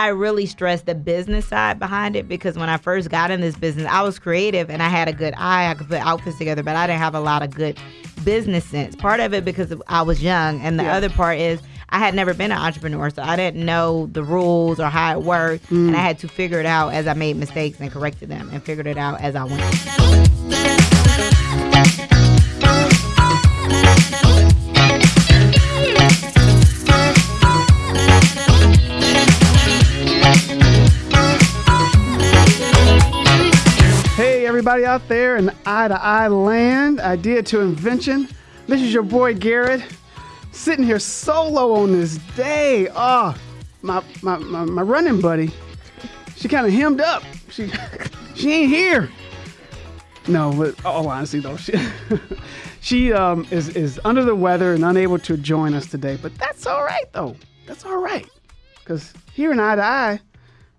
I really stress the business side behind it because when I first got in this business, I was creative and I had a good eye. I could put outfits together, but I didn't have a lot of good business sense. Part of it because I was young, and the Yeah. other part is I had never been an entrepreneur, so I didn't know the rules or how it worked, and I mm. had to figure it out as I made mistakes and corrected them, and figured it out as I went. Everybody out there in eye to eye land, idea to invention. This is your boy Garrett, sitting here solo on this day. Oh, my my, my, my running buddy, she kind of hemmed up. She she ain't here. No, but all honesty though, she she um is is under the weather and unable to join us today. But that's all right though. That's all right, cause here in eye to eye,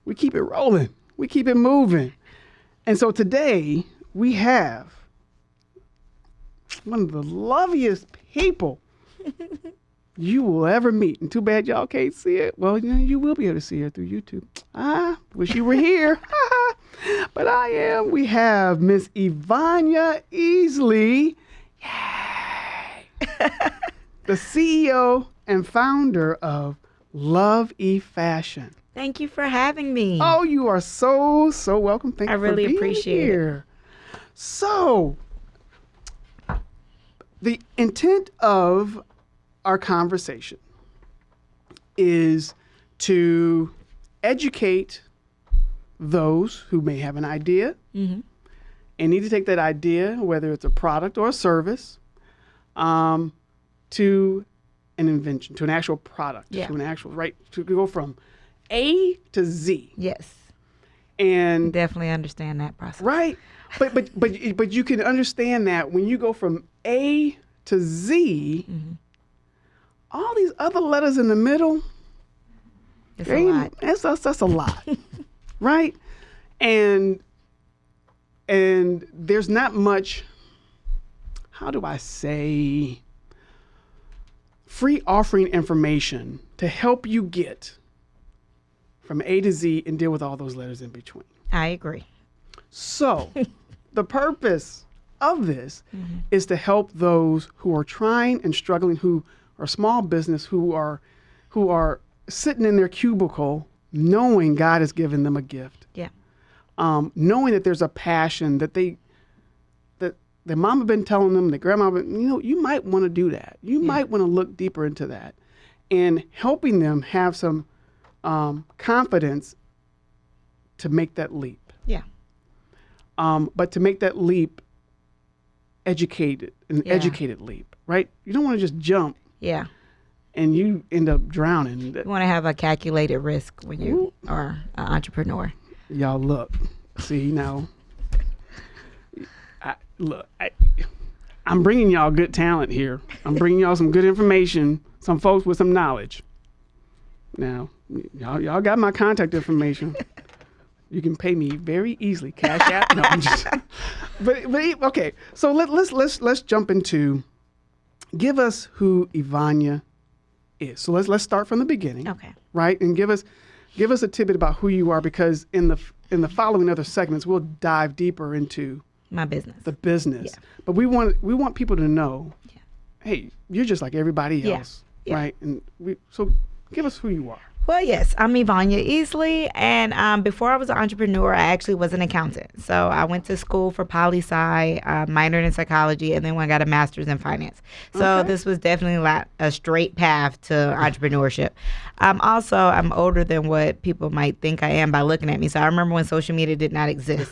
we keep it rolling. We keep it moving. And so today we have one of the loveliest people you will ever meet. And too bad y'all can't see it. Well, you, know, you will be able to see her through YouTube. Ah, wish you were here. but I am. We have Miss Ivania Easley. The CEO and founder of Love E Fashion. Thank you for having me. Oh, you are so so welcome. Thank I you for really being appreciate it. So, the intent of our conversation is to educate those who may have an idea Mm-hmm. and need to take that idea, whether it's a product or a service, um, to an invention, to an actual product, Yeah. to an actual right to go from A to Z. Yes, And definitely understand that process. right, but but but but you can understand that when you go from A to Z, Mm-hmm. all these other letters in the middle, It's a lot. That's, that's that's a lot, right? And and there's not much. How do I say? Free offering information to help you get from A to Z and deal with all those letters in between. I agree. So, the purpose of this is to help those who are trying and struggling, who are small business, who are who are sitting in their cubicle, knowing God has given them a gift, Yeah. um, knowing that there's a passion that they that their mama been telling them, their grandma, been, you know, you might want to do that. You might want to look deeper into that, and helping them have some um, confidence to make that leap Yeah. um, but to make that leap educated an Yeah. educated leap right you don't want to just jump Yeah. and you end up drowning You want to have a calculated risk when you are an entrepreneur. y'all look see now I, look I, i'm bringing y'all good talent here i'm bringing y'all some good information some folks with some knowledge now y'all, y'all got my contact information you can pay me very easily cash app no i'm just but but okay so let, let's let's let's jump into give us who ivania is so let's let's start from the beginning Okay. right? And give us give us a tidbit about who you are because in the in the following other segments we'll dive deeper into My business. the business. Yeah. But we want we want people to know, Yeah. hey, you're just like everybody else, Yeah. right? And we so give us who you are. Well, yes, I'm Ivania Easley, and um, before I was an entrepreneur, I actually was an accountant. So I went to school for poli sci, uh, minored in psychology, and then I got a master's in finance. So Okay. this was definitely a straight path to entrepreneurship. Um, also, I'm older than what people might think I am by looking at me. So I remember when social media did not exist.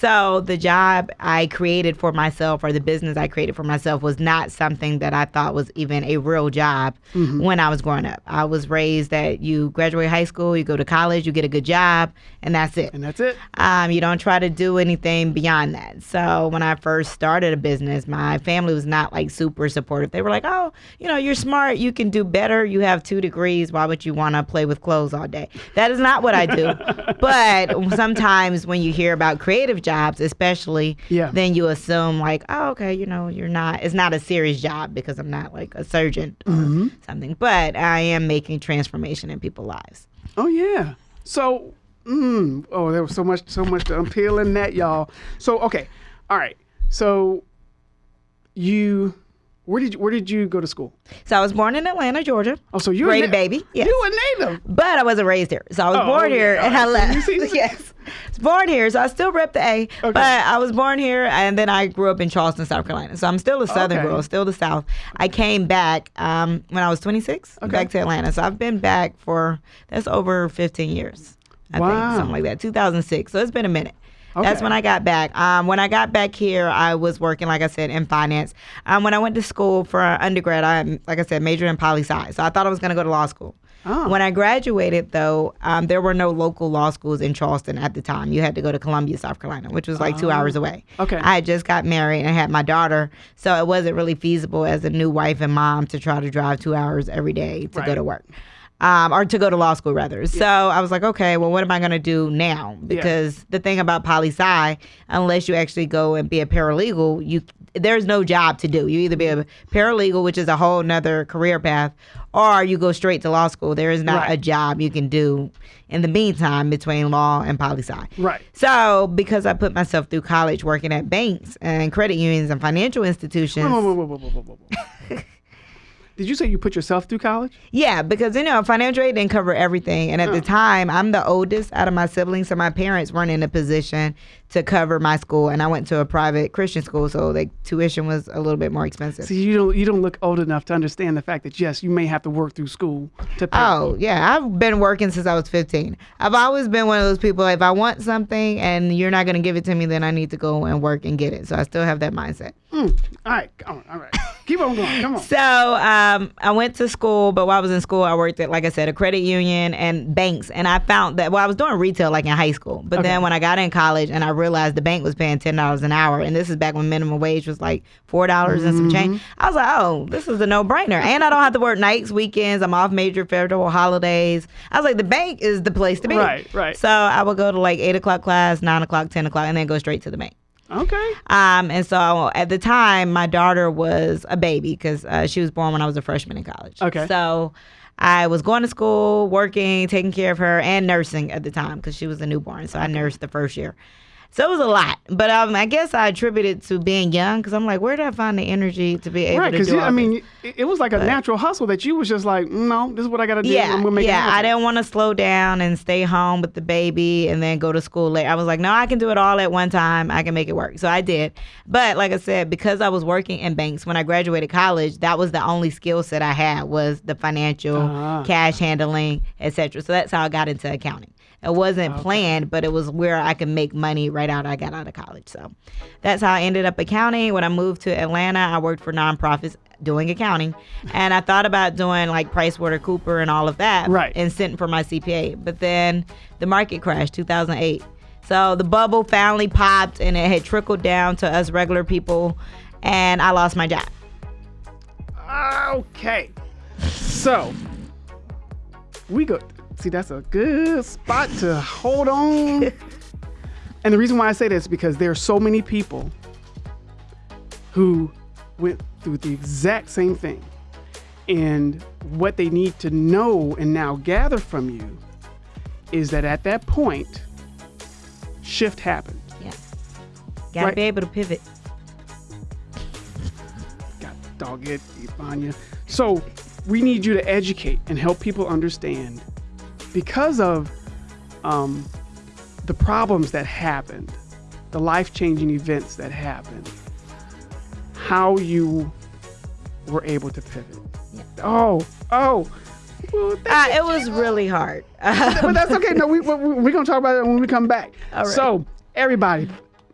So the job I created for myself, or the business I created for myself, was not something that I thought was even a real job when I was growing up. I was raised that you graduate high school, you go to college, you get a good job, and that's it. And that's it. Um, you don't try to do anything beyond that. So when I first started a business, my family was not like super supportive. They were like, "Oh, you know, you're smart. You can do better. You have two degrees. Why would you want to play with clothes all day?" That is not what I do. but sometimes when you hear about creative jobs, especially, Yeah. then you assume like, "Oh, okay, you know, you're not. It's not a serious job because I'm not like a surgeon or something." But I am making transformation in people's lives. Oh yeah. So, mm, oh, there was so much, so much to unpeel in that, y'all. So, okay, all right. So, you, where did you, where did you go to school? So I was born in Atlanta, Georgia. Oh, so you Grady a na- baby. Yes. You a native. But I wasn't raised here. So I was Oh, born okay. here All and I right. Left. yes. I was born here. So I still rep the A. But I was born here and then I grew up in Charleston, South Carolina. So I'm still a Southern Okay. girl, still the South. I came back um, when I was 26, Okay. back to Atlanta. So I've been back for, that's over 15 years. I Wow. think, something like that. 2006. So it's been a minute. That's when I got back. Um, when I got back here, I was working, like I said, in finance. Um, when I went to school for undergrad, I, like I said, majored in poli sci. So I thought I was going to go to law school. Oh. When I graduated, though, um, there were no local law schools in Charleston at the time. You had to go to Columbia, South Carolina, which was like two hours away. Oh. Okay. I had just got married and I had my daughter, so it wasn't really feasible as a new wife and mom to try to drive two hours every day to Right. go to work. Um, or to go to law school rather. So I was like, okay, well, what am I going to do now? Because the thing about poli sci, unless you actually go and be a paralegal, you there's no job to do. You either be a paralegal, which is a whole nother career path, or you go straight to law school. There is not Right. a job you can do in the meantime between law and poli sci. Right. So because I put myself through college working at banks and credit unions and financial institutions. Whoa, whoa, whoa, whoa, whoa, whoa, whoa, whoa. Did you say you put yourself through college? Yeah, because you know, financial aid didn't cover everything. And at the time, I'm the oldest out of my siblings, so my parents weren't in a position to cover my school. And I went to a private Christian school, so the tuition was a little bit more expensive. See, you don't you don't look old enough to understand the fact that yes, you may have to work through school to pay. Oh, yeah. I've been working since I was 15. I've always been one of those people, if I want something and you're not going to give it to me, then I need to go and work and get it. So I still have that mindset. Mm. All right, come on, all right. Keep on going. Come on. So um, I went to school, but while I was in school, I worked at, like I said, a credit union and banks. And I found that, well, I was doing retail like in high school. But then when I got in college and I realized the bank was paying $10 an hour, and this is back when minimum wage was like $4 and some change, I was like, oh, this is a no brainer. And I don't have to work nights, weekends. I'm off major federal holidays. I was like, the bank is the place to be. Right, right. So I would go to like 8 o'clock class, 9 o'clock, 10 o'clock, and then go straight to the bank. Okay. Um, and so at the time, my daughter was a baby because uh, she was born when I was a freshman in college. Okay. So I was going to school, working, taking care of her, and nursing at the time because she was a newborn. So I nursed the first year. So it was a lot, but um, I guess I attribute it to being young because I'm like, where did I find the energy to be able Right, to because do all I mean, it, it was like a natural hustle that you was just like, "Mm, no, this is what I got to do. Yeah, I'm gonna make it yeah. I didn't want to slow down and stay home with the baby and then go to school late. I was like, no, I can do it all at one time. I can make it work. So I did. But like I said, because I was working in banks when I graduated college, that was the only skill set I had was the financial, Ah. cash handling, etc. So that's how I got into accounting. It wasn't planned, but it was where I could make money right out I got out of college. So that's how I ended up accounting. When I moved to Atlanta, I worked for nonprofits doing accounting. And I thought about doing like PricewaterCooper and all of that Right. and sitting for my CPA. But then the market crashed 2008. So the bubble finally popped and it had trickled down to us regular people and I lost my job. Okay. So we go. See, that's a good spot to hold on. and the reason why I say this is because there are so many people who went through the exact same thing. And what they need to know and now gather from you is that at that point, shift happened. Yeah. Gotta Right. be able to pivot. God dog it, Ivania. So we need you to educate and help people understand because of um, the problems that happened, the life changing events that happened, how you were able to pivot. Oh, oh. Well, Uh, it was really hard. but that's okay. No, we, we, we're going to talk about it when we come back. All right. So, everybody,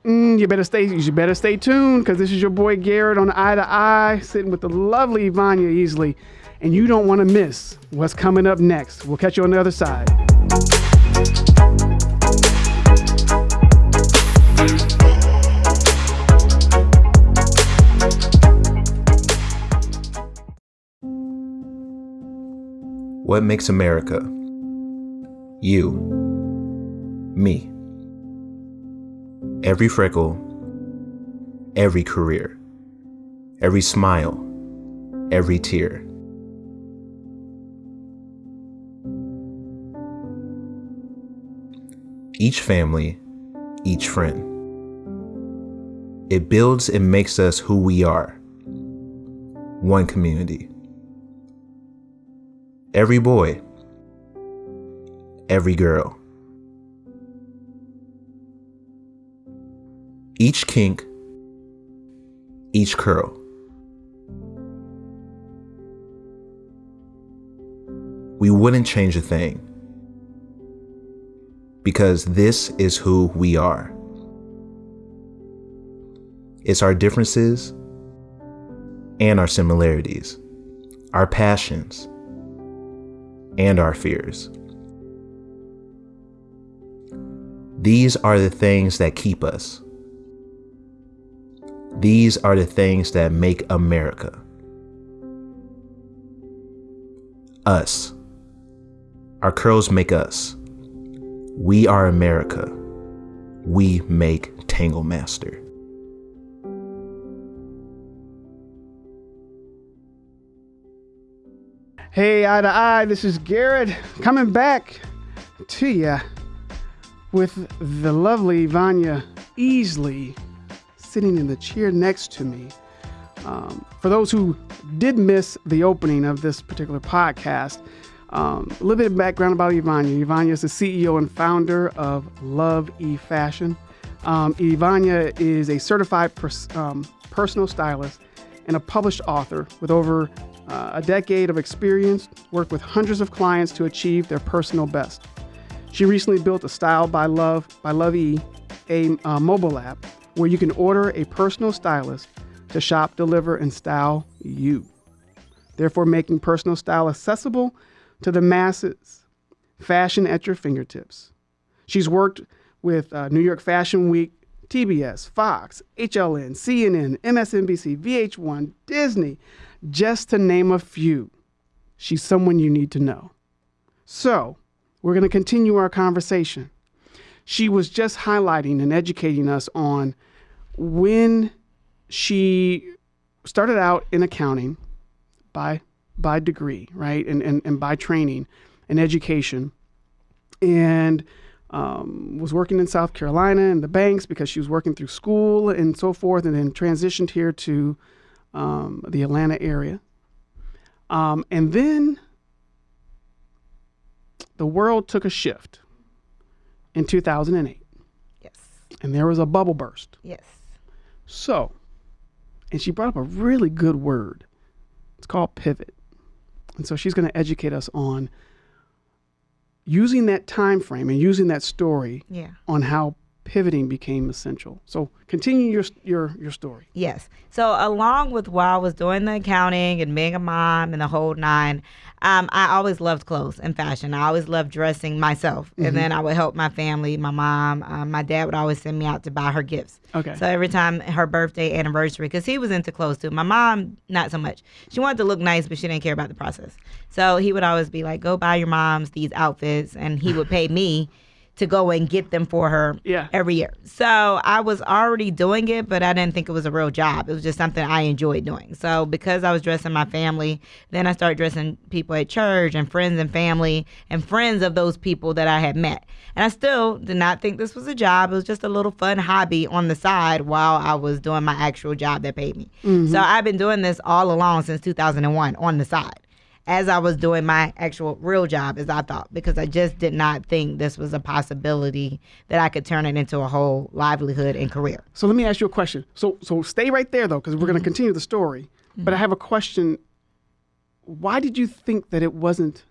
mm, you better stay. You better stay tuned because this is your boy Garrett on Eye to Eye, sitting with the lovely Ivania Easley, and you don't want to miss what's coming up next. We'll catch you on the other side. What makes America? You. Me. Every freckle, every career, every smile, every tear. Each family, each friend. It builds and makes us who we are one community. Every boy, every girl. Each kink, each curl. We wouldn't change a thing because this is who we are. It's our differences and our similarities, our passions and our fears. These are the things that keep us. These are the things that make America. Us. Our curls make us. We are America. We make Tangle Master. Hey, eye to eye, this is Garrett coming back to you with the lovely Vanya Easley sitting in the chair next to me. Um, for those who did miss the opening of this particular podcast, um, a little bit of background about Ivania. Ivania is the CEO and founder of Love E Fashion. Um, Ivania is a certified pers- um, personal stylist and a published author with over uh, a decade of experience, worked with hundreds of clients to achieve their personal best. She recently built a Style by Love by Love E, a uh, mobile app where you can order a personal stylist to shop, deliver, and style you. Therefore, making personal style accessible to the masses. Fashion at your fingertips. She's worked with uh, New York Fashion Week, TBS, Fox, HLN, CNN, MSNBC, VH1, Disney, just to name a few. She's someone you need to know. So, we're going to continue our conversation. She was just highlighting and educating us on when she started out in accounting by by degree, right, and and, and by training and education, and um, was working in South Carolina in the banks because she was working through school and so forth, and then transitioned here to um, the Atlanta area. Um, and then the world took a shift in 2008, Yes. and there was a bubble burst. Yes. So, and she brought up a really good word. It's called pivot. And so she's going to educate us on using that time frame and using that story Yeah. on how pivoting became essential. So, continue your your your story. Yes. So along with while I was doing the accounting and being a mom and the whole nine, um, I always loved clothes and fashion. I always loved dressing myself, and then I would help my family. My mom, um, my dad would always send me out to buy her gifts. Okay. So every time her birthday, anniversary, because he was into clothes too. My mom, not so much. She wanted to look nice, but she didn't care about the process. So he would always be like, "Go buy your mom's these outfits," and he would pay me to go and get them for her Yeah. every year. So I was already doing it, but I didn't think it was a real job. It was just something I enjoyed doing. So because I was dressing my family, then I started dressing people at church and friends and family and friends of those people that I had met. And I still did not think this was a job. It was just a little fun hobby on the side while I was doing my actual job that paid me. Mm-hmm. So I've been doing this all along since 2001 on the side as I was doing my actual real job as I thought because I just did not think this was a possibility that I could turn it into a whole livelihood and career. So let me ask you a question. So so stay right there though, because we're going to mm-hmm. continue the story. But I have a question. Why did you think that it wasn't?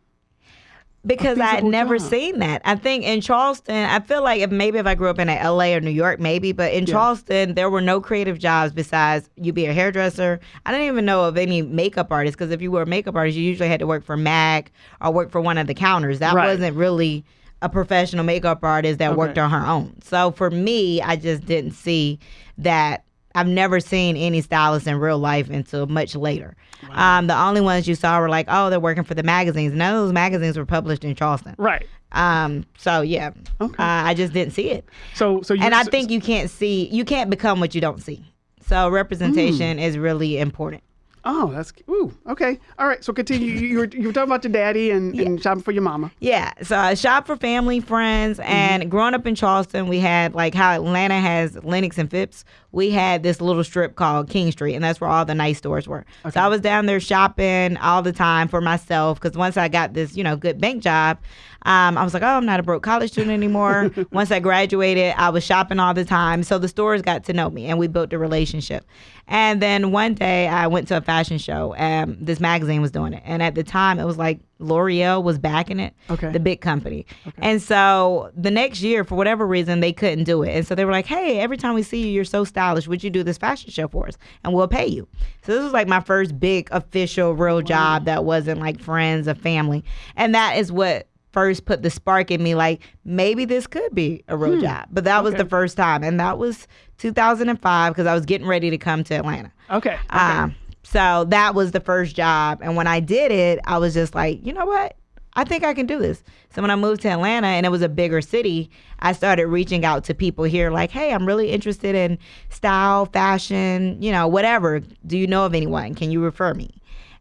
Because I had never job. seen that. I think in Charleston, I feel like if maybe if I grew up in LA or New York, maybe, but in Charleston, there were no creative jobs besides you be a hairdresser. I didn't even know of any makeup artists because if you were a makeup artist, you usually had to work for MAC or work for one of the counters. That Right. wasn't really a professional makeup artist that worked on her own. So for me, I just didn't see that. I've never seen any stylists in real life until much later. Um, the only ones you saw were like, oh, they're working for the magazines. None of those magazines were published in Charleston. Right. Um, so yeah, Okay. uh, I just didn't see it, So so you and I think you can't see, you can't become what you don't see. So representation is really important. Oh, that's ooh. Okay. All right. So continue. You, were you were talking about your daddy and, and shopping for your mama. Yeah, so I shop for family, friends, mm-hmm. and growing up in Charleston, we had like how Atlanta has Lenox and Phipps. We had this little strip called King Street, and that's where all the nice stores were. So I was down there shopping all the time for myself because once I got this, you know, good bank job, um, I was like, oh, I'm not a broke college student anymore. once I graduated, I was shopping all the time. So the stores got to know me, and we built a relationship. And then one day, I went to a fashion show, and this magazine was doing it. And at the time, it was like L'Oreal was backing it, Okay. the big company. And so the next year, for whatever reason, they couldn't do it. And so they were like, hey, every time we see you, you're so stylish. Would you do this fashion show for us? And we'll pay you. So this was like my first big official real job that wasn't like friends or family. And that is what first put the spark in me like maybe this could be a real job. But that was the first time. And that was 2005 because I was getting ready to come to Atlanta. Okay. okay. Um, so that was the first job. And when I did it, I was just like, you know what? I think I can do this. So when I moved to Atlanta and it was a bigger city, I started reaching out to people here like, hey, I'm really interested in style, fashion, you know, whatever. Do you know of anyone? Can you refer me?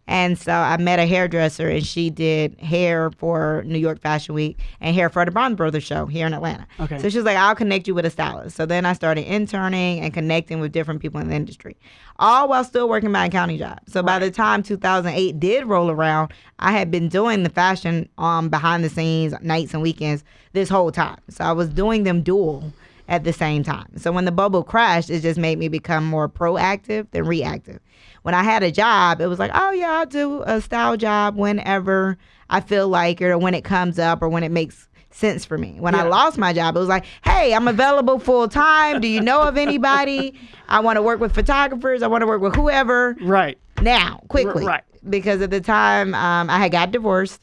And so I met a hairdresser and she did hair for New York Fashion Week and hair for the Bronner Brothers show here in Atlanta. Okay. So she was like, I'll connect you with a stylist. So then I started interning and connecting with different people in the industry, all while still working my accounting job. So by the time 2008 did roll around, I had been doing the fashion um, behind the scenes, nights and weekends this whole time. So I was doing them dual at the same time. So when the bubble crashed, it just made me become more proactive than reactive. When I had a job, it was like, oh yeah, I'll do a style job whenever I feel like it or when it comes up or when it makes sense for me. When I lost my job, it was like, hey, I'm available full time. Do you know of anybody? I want to work with photographers. I want to work with whoever right. now, quickly. right. Because at the time, um, I had got divorced.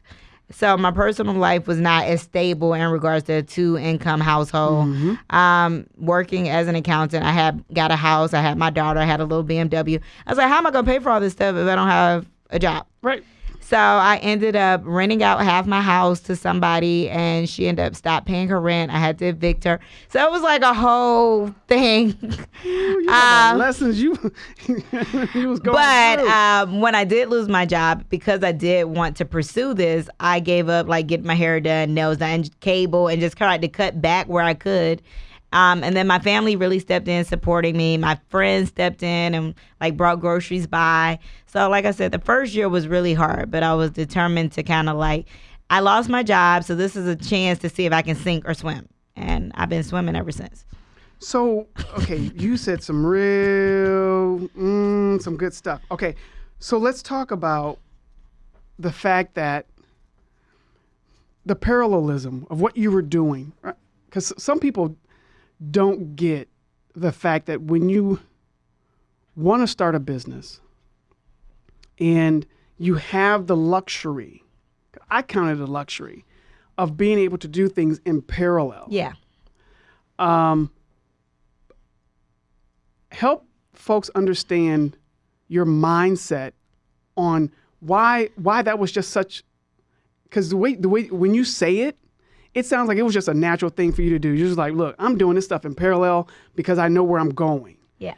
So my personal life was not as stable in regards to a two income household. Um, working as an accountant, I had got a house, I had my daughter, I had a little BMW. I was like, how am I gonna pay for all this stuff if I don't have a job? Right. So I ended up renting out half my house to somebody, and she ended up stopped paying her rent. I had to evict her. So it was like a whole thing. You Um, lessons you you was going but um, when I did lose my job, because I did want to pursue this, I gave up like getting my hair done, nails done, cable, and just tried to cut back where I could. Um, and then my family really stepped in supporting me. My friends stepped in and like brought groceries by. So like I said, the first year was really hard, but I was determined to kind of like I lost my job, so this is a chance to see if I can sink or swim. And I've been swimming ever since. So, okay, you said some real, mm, some good stuff. Okay, so let's talk about the fact that the parallelism of what you were doing, right? because some people don't get the fact that when you want to start a business and you have the luxury, I count it a luxury, of being able to do things in parallel Yeah. Um, help folks understand your mindset on why why that was just such because the way the way when you say it it sounds like it was just a natural thing for you to do you're just like look i'm doing this stuff in parallel because i know where i'm going Yeah.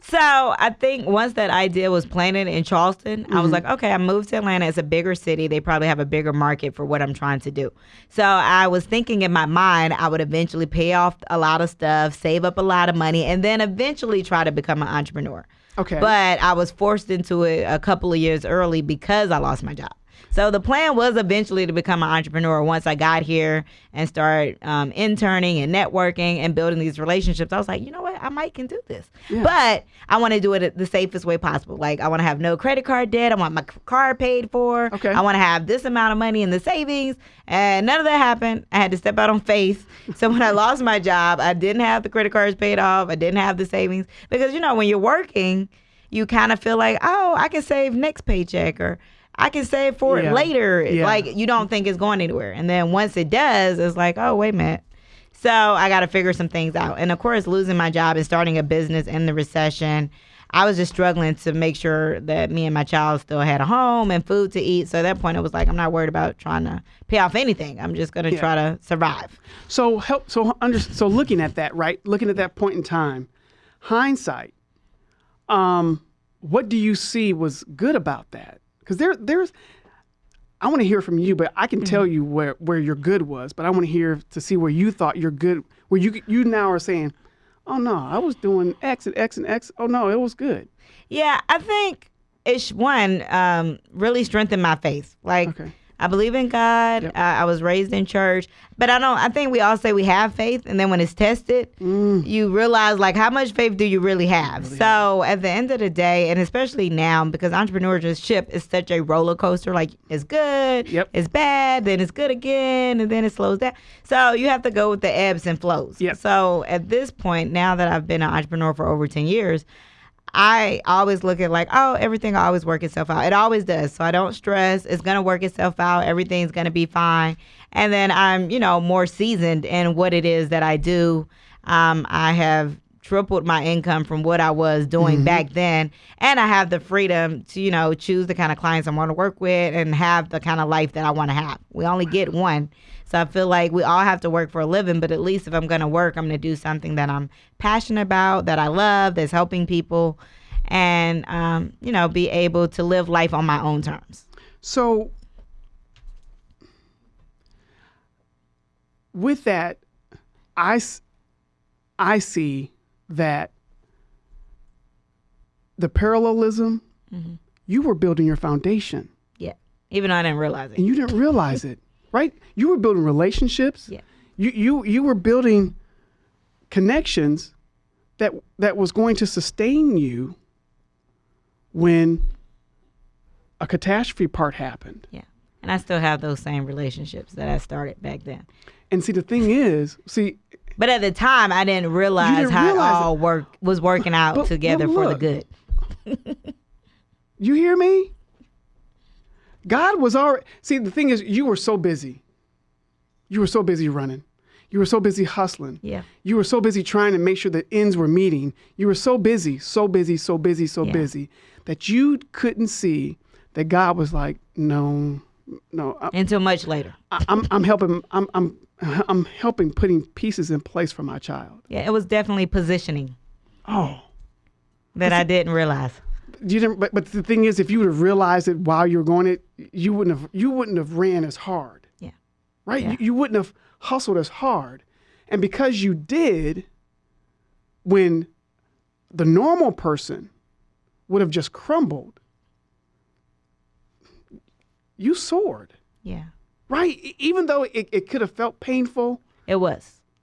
So I think once that idea was planted in Charleston, I was mm-hmm. like, okay, I moved to Atlanta. It's a bigger city. They probably have a bigger market for what I'm trying to do. So I was thinking in my mind, I would eventually pay off a lot of stuff, save up a lot of money, and then eventually try to become an entrepreneur. okay But I was forced into it a couple of years early because I lost my job. So the plan was eventually to become an entrepreneur once I got here and start um, interning and networking and building these relationships. I was like, you know what, I might can do this, but I want to do it the safest way possible. Like I want to have no credit card debt. I want my car paid for. Okay. I want to have this amount of money in the savings, and none of that happened. I had to step out on faith. So when I lost my job, I didn't have the credit cards paid off. I didn't have the savings because you know when you're working you kind of feel like, oh, I can save next paycheck or I can save for Yeah. it later. Yeah. Like you don't think it's going anywhere. And then once it does, it's like, oh, wait a minute. So I got to figure some things out. And of course, losing my job and starting a business in the recession, I was just struggling to make sure that me and my child still had a home and food to eat. So at that point, it was like, I'm not worried about trying to pay off anything. I'm just going to Yeah. try to survive. so help so under so looking at that right looking at that point in time hindsight um what do you see was good about that? Because there, there's, I want to hear from you, but I can tell you where where your good was. But I want to hear to see where you thought your good, where you you now are saying, oh no, I was doing X and X and X. Oh no, it was good. Yeah, I think it's one um, really strengthened my faith. Like Okay. I believe in God. Yep. I, I was raised in church, but I don't. I think we all say we have faith, and then when it's tested, Mm. you realize like how much faith do you really have. so at the end of the day, and especially now because entrepreneurship is such a roller coaster. Like it's good, Yep. it's bad, then it's good again, and then it slows down. So you have to go with the ebbs and flows. Yep. So at this point, now that I've been an entrepreneur for over ten years. I always look at like, oh, everything will always work itself out. It always does. So I don't stress. It's gonna work itself out. Everything's gonna be fine. And then I'm, you know, more seasoned in what it is that I do. Um, I have tripled my income from what I was doing back then. And I have the freedom to, you know, choose the kind of clients I want to work with and have the kind of life that I want to have. We only get one. So I feel like we all have to work for a living, but at least if I'm going to work, I'm going to do something that I'm passionate about, that I love, that's helping people, and, um, you know, be able to live life on my own terms. So, with that, I, I see that the parallelism, you were building your foundation Yeah. Even though I didn't realize it. and you didn't realize it, right? You were building relationships. Yeah. You, you, you were building connections that, that was going to sustain you when a catastrophe part happened. Yeah. And I still have those same relationships that I started back then. And see, the thing is, see, But at the time, I didn't realize didn't how realize it all work was working out But- together but for the good. you hear me? God was already. See, the thing is, you were so busy. You were so busy running. You were so busy hustling. Yeah. You were so busy trying to make sure the ends were meeting. You were so busy, so busy, so busy, so Yeah. busy that you couldn't see that God was like, no, no, I, Until much later. I, I'm, I'm helping. I'm, I'm, I'm helping putting pieces in place for my child. Yeah, it was definitely positioning Oh. that I didn't realize. You didn't but, but the thing is if you would have realized it while you were going it you wouldn't have you wouldn't have ran as hard Yeah. right Yeah. you, you wouldn't have hustled as hard and because you did when the normal person would have just crumbled you soared Yeah. right even though it, it could have felt painful It was.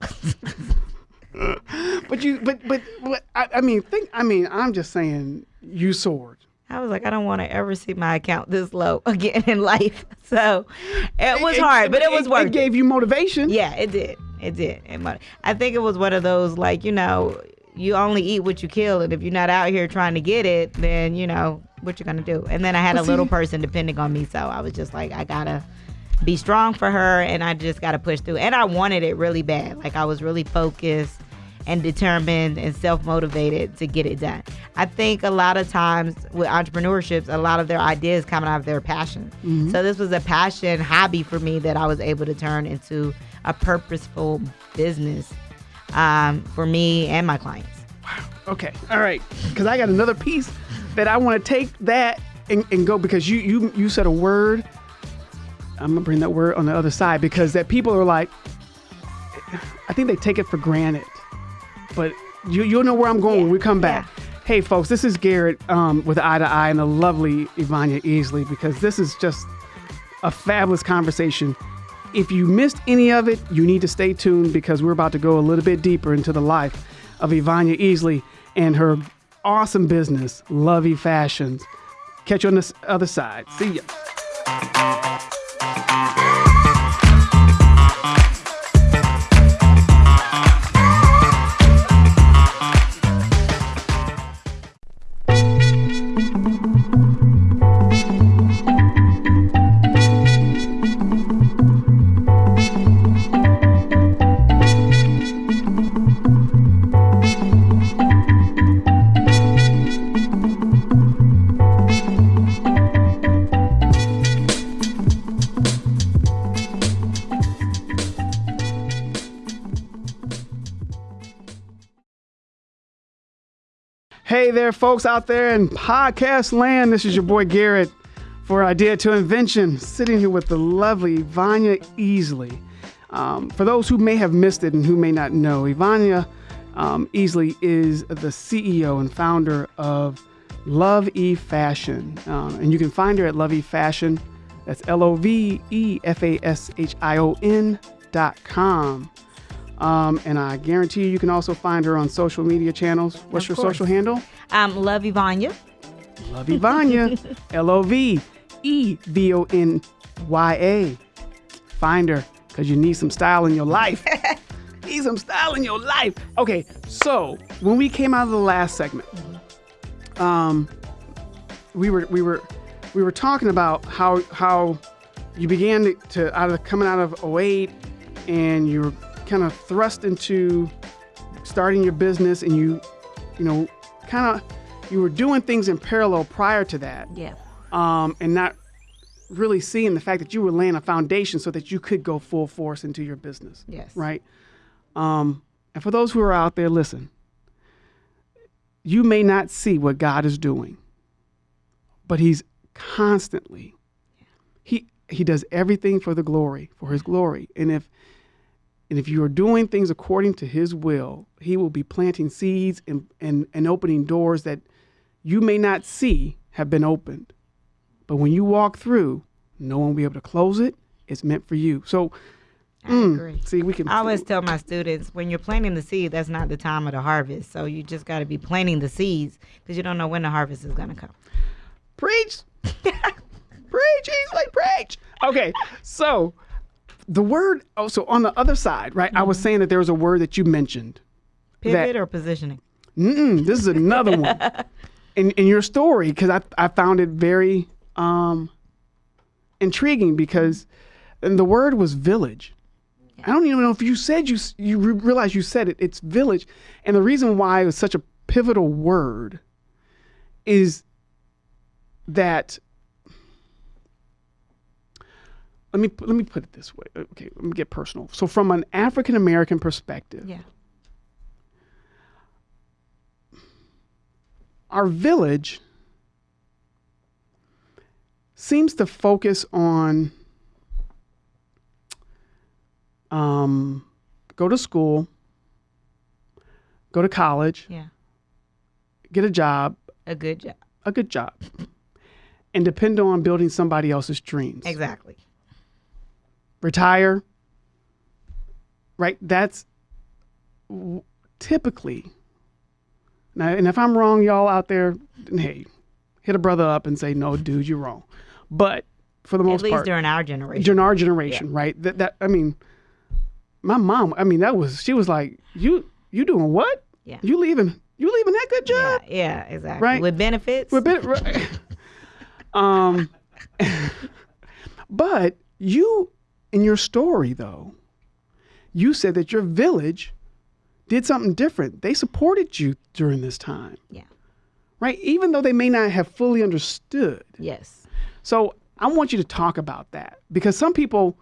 but you but but, but I, I mean think i mean i'm just saying you soared I was like, I don't want to ever see my account this low again in life. So it was It- hard, but it was worth it gave you motivation Yeah, it did. It did. It I think it was one of those like you know, you only eat what you kill, and if you're not out here trying to get it, then you know what you're gonna do. And then I had a little person depending on me, so I was just like, I gotta be strong for her, and I just gotta push through. And I wanted it really bad. Like I was really focused and determined and self motivated to get it done. I think a lot of times with entrepreneurships, a lot of their ideas come out of their passion. So this was a passion hobby for me that I was able to turn into a purposeful business um, for me and my clients. Wow. Okay, all right. Because I got another piece that I want to take that and, and go because you you you said a word. I'm gonna bring that word on the other side because that people are like, I think they take it for granted, but you you'll know where I'm going when we come back. Hey folks, this is Garrett um, with Eye to Eye and the lovely Ivania Easley because this is just a fabulous conversation. If you missed any of it, you need to stay tuned because we're about to go a little bit deeper into the life of Ivania Easley and her awesome business, Lovey Fashions. Catch you on the other side. See ya. There, folks out there in podcast land. This is your boy Garrett for Idea to Invention, sitting here with the lovely Vanya Easley. Um, for those who may have missed it and who may not know, Ivania um, Easley is the CEO and founder of Love E Fashion. Um, and you can find her at Love E Fashion. That's L O V E F A S H I O N dot com. Um, and I guarantee you, you can also find her on social media channels. What's Of your course. social handle? Um, love Ivanya. Love Ivania. L O V E V O N Y A. Find her because you need some style in your life. need some style in your life. Okay, so when we came out of the last segment, um, we were we were we were talking about how how you began to, to out of coming out of 08 and you were kind of thrust into starting your business and you you know kind of you were doing things in parallel prior to that Yeah. um, and not really seeing the fact that you were laying a foundation so that you could go full force into your business Yes. right um, and for those who are out there listen you may not see what god is doing but he's constantly he he does everything for the glory for his glory and if and if you are doing things according to his will he will be planting seeds and and, and opening doors that you may not see have been opened but when you walk through no one will be able to close it it's meant for you so I mm, agree. see we can I always tell my students when you're planting the seed, that's not the time of the harvest. So you just got to be planting the seeds because you don't know when the harvest is going to come. Preach. preach, Easley, preach. Okay, so the word, oh, so on the other side, right? I was saying that there was a word that you mentioned. Pivot or positioning? Mm-mm, this is another one. In, in your story, because I, I found it very um, intriguing because and the word was village. I don't even know if you said you you re- realize you said it. It's village, and the reason why it was such a pivotal word is that let me let me put it this way. Okay, let me get personal. So from an African American perspective, Yeah. our village seems to focus on um, go to school, go to college, Yeah. get a job, A good job. a good job, and depend on building somebody else's dreams. Exactly. Retire. Right? That's typically. Now, and if I'm wrong, y'all out there, hey, hit a brother up and say, no, dude, you're wrong. But for the most part, At least part, during our generation. during our generation, right? That that I mean, my mom. I mean, that was she was like, you you doing what? Yeah. You leaving? You leaving that good job? yeah, yeah exactly. Right. With benefits. We're bit, right. um, but you in your story though, you said that your village did something different. They supported you during this time, yeah. right? Even though they may not have fully understood. Yes. So I want you to talk about that because some people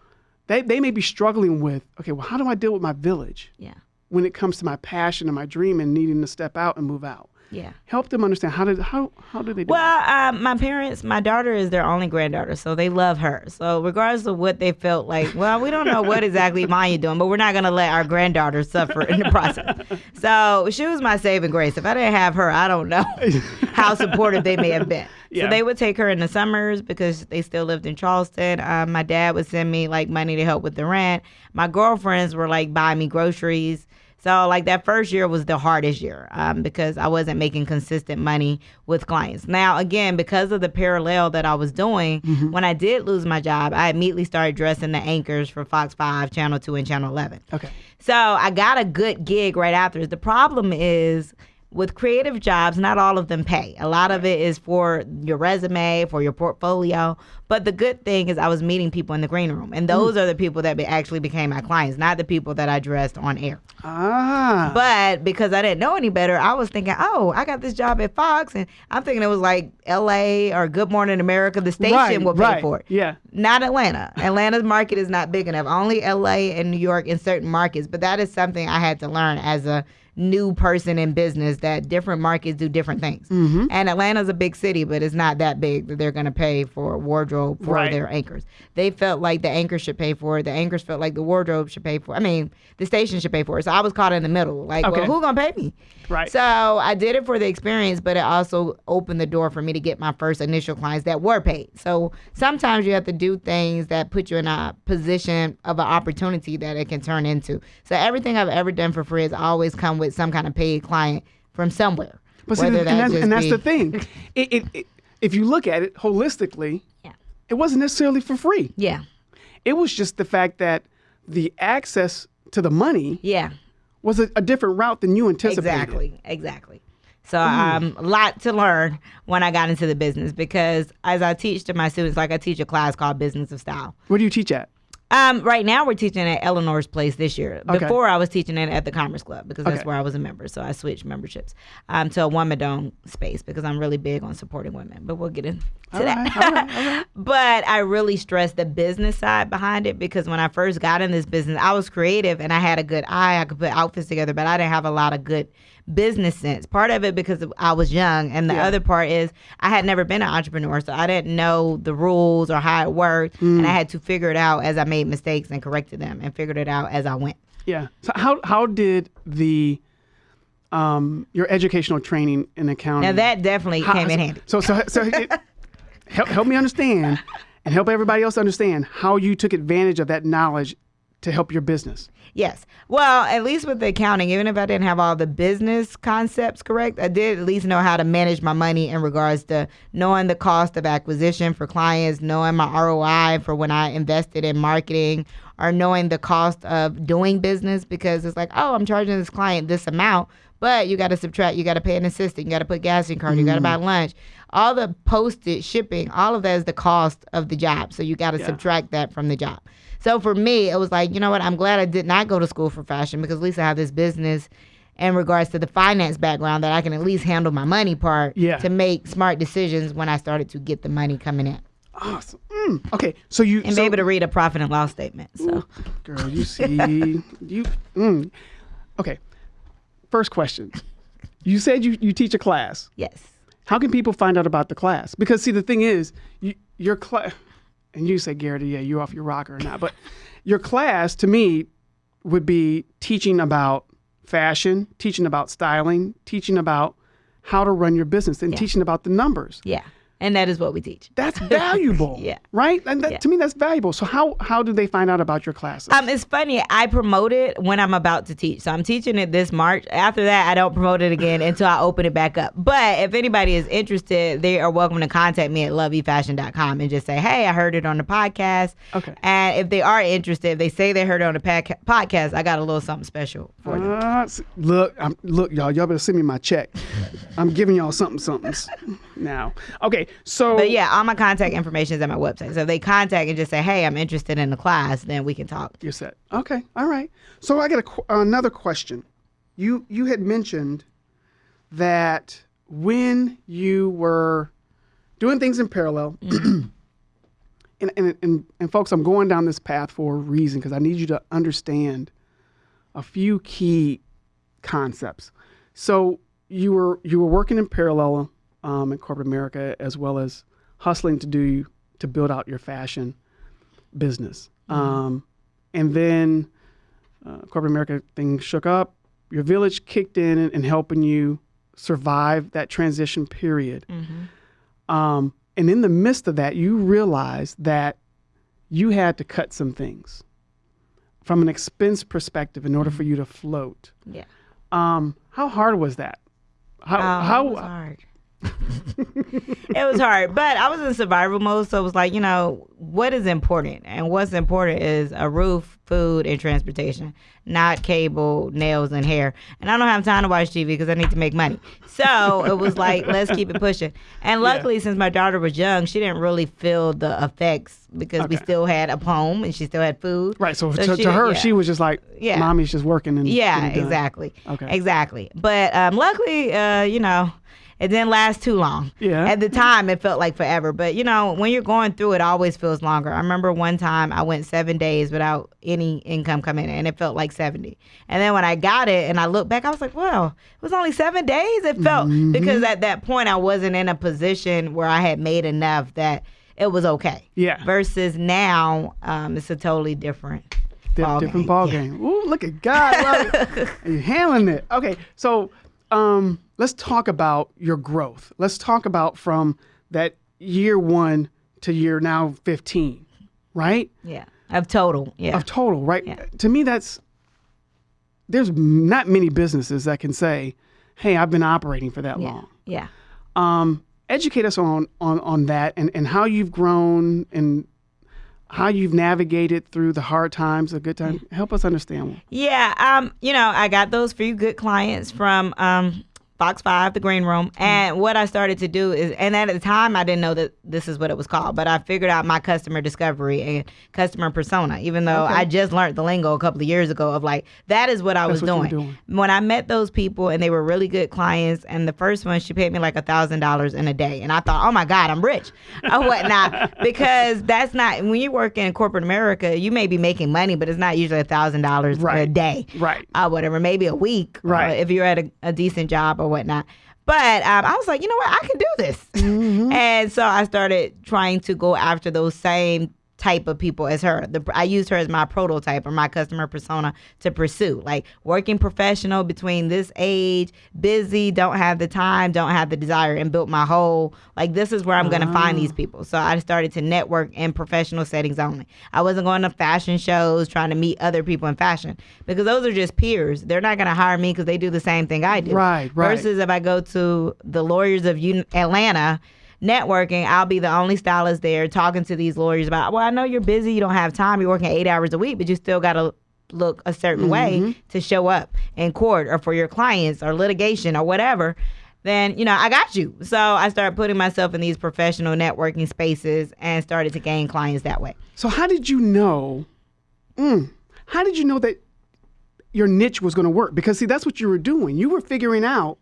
they, they may be struggling with, okay, well, how do I deal with my village Yeah. when it comes to my passion and my dream and needing to step out and move out? Yeah. Help them understand how did how how do they do Well, um, my parents, my daughter is their only granddaughter, so they love her. So regardless of what they felt like, well, we don't know what exactly Maya doing, but we're not gonna let our granddaughter suffer in the process. So she was my saving grace. If I didn't have her, I don't know how supportive they may have been. Yeah. So they would take her in the summers because they still lived in Charleston. Um, my dad would send me like money to help with the rent. My girlfriends were like buying me groceries. So like that first year was the hardest year um, because I wasn't making consistent money with clients. Now again, because of the parallel that I was doing, when I did lose my job, I immediately started dressing the anchors for Fox Five, Channel Two, and Channel Eleven. Okay. So I got a good gig right after. The problem is with creative jobs, not all of them pay. A lot of it is for your resume, for your portfolio. But the good thing is I was meeting people in the green room, and those are the people that be, actually became my clients, not the people that I dressed on air. Ah. But because I didn't know any better, I was thinking, oh, I got this job at Fox, and I'm thinking it was like L.A. or Good Morning America. The station Right, will pay right, for it. yeah. Not Atlanta. Atlanta's market is not big enough. Only L.A. and New York in certain markets. But that is something I had to learn as a new person in business that different markets do different things. Mm-hmm. And Atlanta's a big city, but it's not that big that they're going to pay for wardrobe for Right. their anchors. They felt like the anchors should pay for it. The anchors felt like the wardrobe should pay for it. I mean, the station should pay for it. So I was caught in the middle. Like, Okay. well, who going to pay me? Right. So I did it for the experience, but it also opened the door for me to get my first initial clients that were paid. So sometimes you have to do things that put you in a position of an opportunity that it can turn into. So everything I've ever done for free has always come with some kind of paid client from somewhere. But see, Whether and, that's, and that's be- the thing. It, it, it, if you look at it holistically, Yeah. it wasn't necessarily for free. Yeah. It was just the fact that the access to the money Yeah. was a, a different route than you anticipated. Exactly, exactly. So um, a lot to learn when I got into the business because as I teach to my students, like I teach a class called Business of Style. Where do you teach at? Um, right now we're teaching at Eleanor's Place this year. Okay. Before I was teaching it at the Commerce Club because that's where I was a member. So I switched memberships um, to a woman owned space because I'm really big on supporting women. But we'll get into All that. right, all right, all right. but I really stress the business side behind it because when I first got in this business, I was creative and I had a good eye. I could put outfits together, but I didn't have a lot of good business sense. Part of it because I was young, and the Yeah. other part is I had never been an entrepreneur, so I didn't know the rules or how it worked, and I had to figure it out as I made mistakes and corrected them, and figured it out as I went. Yeah. So how how did the um your educational training in accounting Now that definitely how- came in handy. So so so it, help help me understand and help everybody else understand how you took advantage of that knowledge to help your business. Yes. Well, at least with the accounting, even if I didn't have all the business concepts correct, I did at least know how to manage my money in regards to knowing the cost of acquisition for clients, knowing my ROI for when I invested in marketing, or knowing the cost of doing business because it's like, oh, I'm charging this client this amount, but you got to subtract, you got to pay an assistant, you got to put gas in your car, you got to buy mm. lunch. All the postage, shipping, all of that is the cost of the job. So you got to Yeah. subtract that from the job. So for me, it was like, you know what? I'm glad I did not go to school for fashion because at least I have this business in regards to the finance background that I can at least handle my money part Yeah. to make smart decisions when I started to get the money coming in Awesome. Mm, okay. So you and so, be able to read a profit and loss statement. So girl, you see you mm. Okay. First question. You said you, you teach a class. yes, How can people find out about the class? Because see, the thing is, you, your class, and you say, Garrett, yeah, you're off your rocker or not, but your class to me would be teaching about fashion, teaching about styling, teaching about how to run your business, and teaching about the numbers. yeah, and that is what we teach. That's valuable, Yeah. right? And that, Yeah. to me, that's valuable. So how how do they find out about your classes? Um, it's funny. I promote it when I'm about to teach. So I'm teaching it this March. After that, I don't promote it again until I open it back up. But if anybody is interested, they are welcome to contact me at loveefashion.com and just say, "Hey, I heard it on the podcast." Okay. And if they are interested, if they say they heard it on the podcast, I got a little something special for them. Uh, look, I'm, look, y'all, y'all better send me my check. I'm giving y'all something, somethings now. Okay, so But yeah, all my contact information is at my website. So if they contact and just say, "Hey, I'm interested in the class," then we can talk. You're set. Okay. All right. So I got a, qu- another question. You you had mentioned that when you were doing things in parallel, mm-hmm. and, and, and, and folks, I'm going down this path for a reason because I need you to understand a few key concepts. So you were you were working in parallel um, in corporate America as well as hustling to do to build out your fashion business. Um, and then uh, corporate America thing shook up. Your village kicked in and, and helping you survive that transition period. Um, and in the midst of that, you realized that you had to cut some things from an expense perspective in order for you to float. Yeah. Um, how hard was that? How, Oh, how was hard. it was hard, but I was in survival mode, so it was like, you know, what is important, and what's important is a roof, food, and transportation, not cable, nails, and hair. And I don't have time to watch TV because I need to make money. So it was like, let's keep it pushing. And luckily, since my daughter was young, she didn't really feel the effects because we still had a home and she still had food. Right. So, to, she- to her, yeah. she was just like, Yeah. mommy's just working and Yeah, exactly. Okay. Exactly. But um, luckily, uh, you know, it didn't last too long. Yeah. At the time, it felt like forever. But, you know, when you're going through it, always feels longer. I remember one time I went seven days without any income coming in, and it felt like 70. And then when I got it and I looked back, I was like, well, it was only seven days. It felt, Mm-hmm. because at that point, I wasn't in a position where I had made enough that it was okay. Yeah. Versus now, um, it's a totally different. Di- ball different game. ball Yeah. game. Ooh, look at God. Love it. You're handling it. Okay, so um, let's talk about your growth. Let's talk about from that year one to year now 15, right? Yeah. Of total. Yeah. Of total, right? Yeah. To me, that's there's not many businesses that can say, "Hey, I've been operating for that yeah. long." Yeah. Um, educate us on on on that and and how you've grown and how you've navigated through the hard times, the good times. Help us understand. Yeah, um, you know, I got those few good clients from um Fox Five, the Green Room, and what I started to do is, and at the time I didn't know that this is what it was called, but I figured out my customer discovery and customer persona. Even though Okay. I just learned the lingo a couple of years ago of like that is what I was what doing. doing. When I met those people and they were really good clients, and the first one she paid me like a thousand dollars in a day, and I thought, oh my god, I'm rich or whatnot, because that's not when you work in corporate America, you may be making money, but it's not usually a thousand dollars a day Right. uh, whatever, maybe a week, Right. uh, if you're at a, a decent job or whatnot. But um, I was like, you know what, I can do this, Mm-hmm. and so I started trying to go after those same type of people as her. The, I used her as my prototype or my customer persona to pursue, like working professional between this age, busy, don't have the time, don't have the desire, and built my whole like this is where I'm going to find these people. So I started to network in professional settings only. I wasn't going to fashion shows trying to meet other people in fashion because those are just peers. They're not going to hire me because they do the same thing I do. Right, right. Versus if I go to the lawyers of Un- Atlanta networking, I'll be the only stylist there talking to these lawyers about, well, I know you're busy, you don't have time, you're working eight hours a week, but you still got to look a certain Mm-hmm. way to show up in court or for your clients or litigation or whatever. Then, you know, I got you. So I started putting myself in these professional networking spaces and started to gain clients that way. So how did you know? Mm, how did you know that your niche was going to work? Because see, that's what you were doing. You were figuring out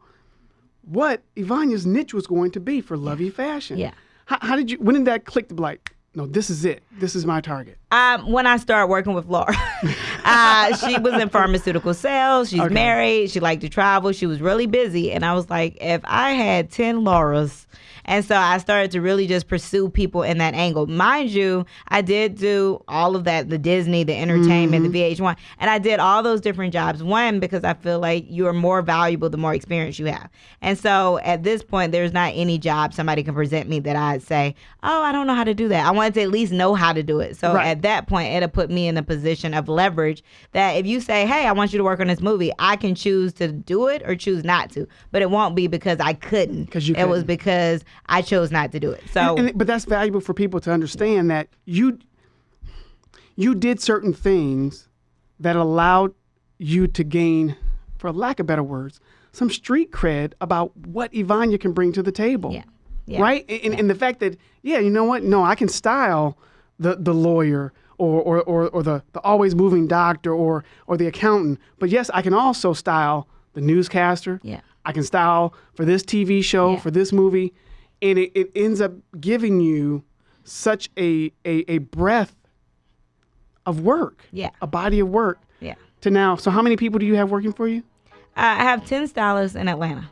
what Ivania's niche was going to be for Lovey Fashion. Yeah. How, how did you? When did that click to be like, no, this is it. This is my target. Um, when I started working with Laura, uh, she was in pharmaceutical sales. She's Okay. married. She liked to travel. She was really busy, and I was like, if I had ten Lauras, and so I started to really just pursue people in that angle. Mind you, I did do all of that: the Disney, the entertainment, the mm-hmm. VH1, and I did all those different jobs. One because I feel like you are more valuable the more experience you have, and so at this point, there's not any job somebody can present me that I'd say, oh, I don't know how to do that. I wanted to at least know how to do it. So Right. at that point, it'll put me in a position of leverage that if you say, hey, I want you to work on this movie, I can choose to do it or choose not to. But it won't be because I couldn't. 'Cause you It was couldn't. because I chose not to do it. So And, but that's valuable for people to understand that you you did certain things that allowed you to gain, for lack of better words, some street cred about what Ivania can bring to the table. Yeah. Yeah. Right? And, and the fact that, yeah, you know what? No, I can style the, the lawyer or, or, or, or the, the always moving doctor or, or the accountant. But yes, I can also style the newscaster. Yeah. I can style for this TV show, Yeah. for this movie. And it, it ends up giving you such a, a, a breadth of work, Yeah. a body of work yeah. to now. So, how many people do you have working for you? I have 10 stylists in Atlanta.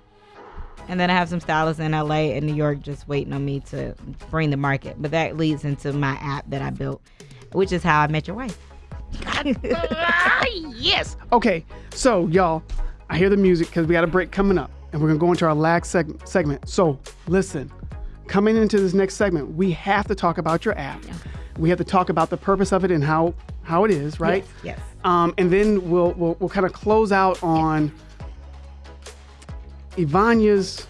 And then I have some stylists in LA and New York just waiting on me to bring the market. But that leads into my app that I built, which is how I met your wife. yes. Okay, so y'all, I hear the music because we got a break coming up, and we're gonna go into our last seg- segment. So listen, coming into this next segment, we have to talk about your app. We have to talk about the purpose of it and how how it is, right? Yes. yes. Um, and then we'll we'll, we'll kind of close out on Ivania's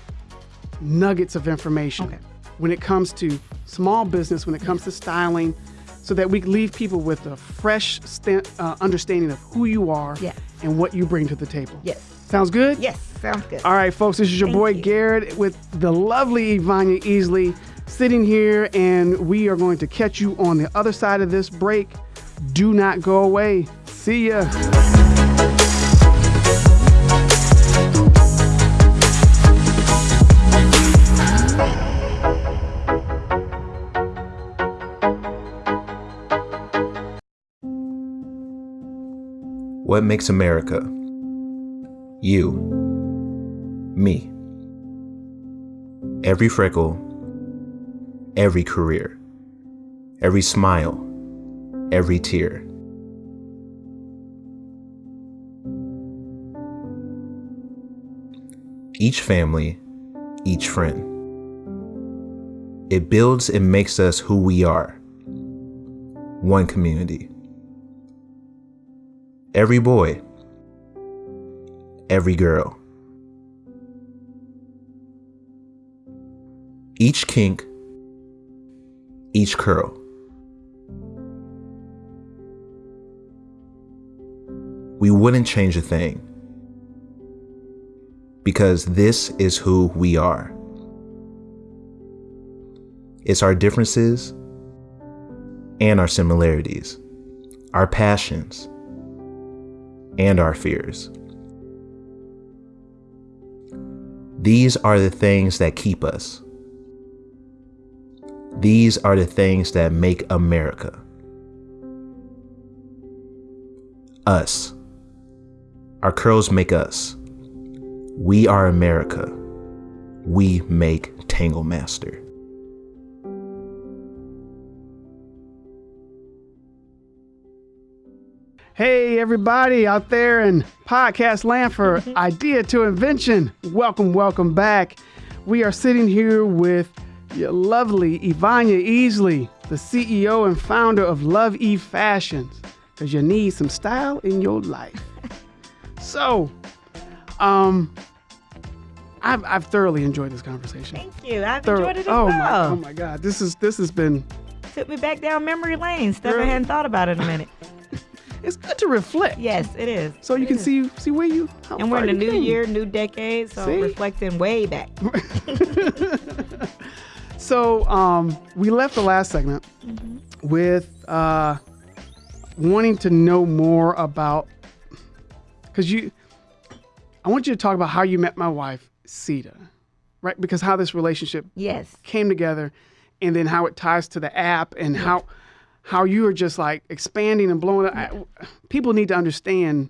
nuggets of information Okay. when it comes to small business, when it comes to styling, so that we leave people with a fresh sta- uh, understanding of who you are Yes. and what you bring to the table. Yes. Sounds good? Yes. Sounds good. All right, folks, this is your Thank boy you. Garrett with the lovely Ivania Easley sitting here, and we are going to catch you on the other side of this break. Do not go away. See ya. What makes America? You. Me. Every freckle, every career, every smile, every tear. Each family, each friend. It builds and makes us who we are. One community. Every boy, every girl. Each kink, each curl. We wouldn't change a thing because this is who we are. It's our differences and our similarities, our passions and our fears. These are the things that keep us. These are the things that make America. Us. Our curls make us. We are America. We make Tangle Master. Hey, everybody out there in podcast land for Idea to Invention. Welcome, welcome back. We are sitting here with your lovely Ivania Easley, the CEO and founder of Love E Fashions, because you need some style in your life. So, um, I've, I've thoroughly enjoyed this conversation. Thank you. I've Thorough- enjoyed it as oh well. my, oh my God, this is this has been. Took me back down memory lane. Stuff. I hadn't thought about in a minute. It's good to reflect. yes, it is. So you It can is. see see where you. How And we're in a new came. year, new decade, so See? reflecting way back. So um, we left the last segment with uh, wanting to know more about because you. I want you to talk about how you met my wife, Sita, right? Because how this relationship Yes. came together, and then how it ties to the app, and how how you are just like expanding and blowing. Up. I, people need to understand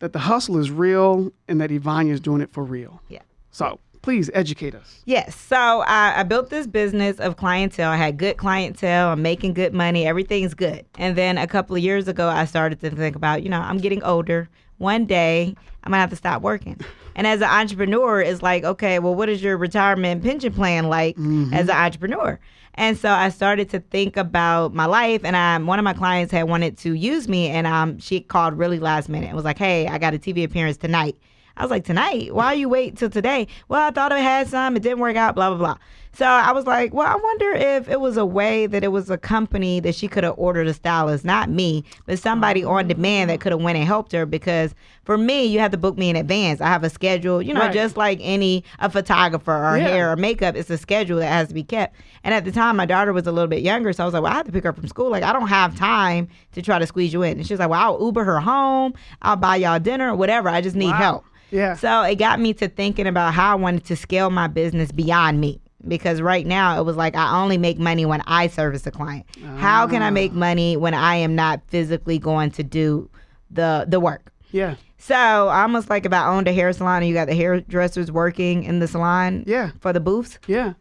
that the hustle is real, and that Ivania is doing it for real. Yeah. So please educate us. Yes. So I, I built this business of clientele. I had good clientele. I'm making good money. Everything's good. And then a couple of years ago, I started to think about, you know, I'm getting older. One day, I'm gonna have to stop working. And as an entrepreneur, it's like, okay, well, what is your retirement pension plan like as an entrepreneur? And so I started to think about my life, and I, one of my clients had wanted to use me, and um, she called really last minute and was like, "Hey, I got a TV appearance tonight." I was like, tonight? Why you wait till today? Well, I thought I had some. It didn't work out, blah, blah, blah. So I was like, well, I wonder if it was a way that it was a company that she could have ordered a stylist, not me, but somebody oh. on demand that could have went and helped her because for me, you have to book me in advance. I have a schedule, you know, Right. just like any a photographer or Yeah. hair or makeup, it's a schedule that has to be kept. And at the time, my daughter was a little bit younger, so I was like, well, I have to pick her up from school. Like, I don't have time to try to squeeze you in. And she was like, well, I'll Uber her home. I'll buy y'all dinner, or whatever. I just need Wow. help. Yeah. So it got me to thinking about how I wanted to scale my business beyond me. Because right now it was like I only make money when I service a client. How can I make ah. money when I am not physically going to do the the work? yeah. So almost like if I owned a hair salon and you got the hairdressers working in the salon Yeah. for the booths. Yeah.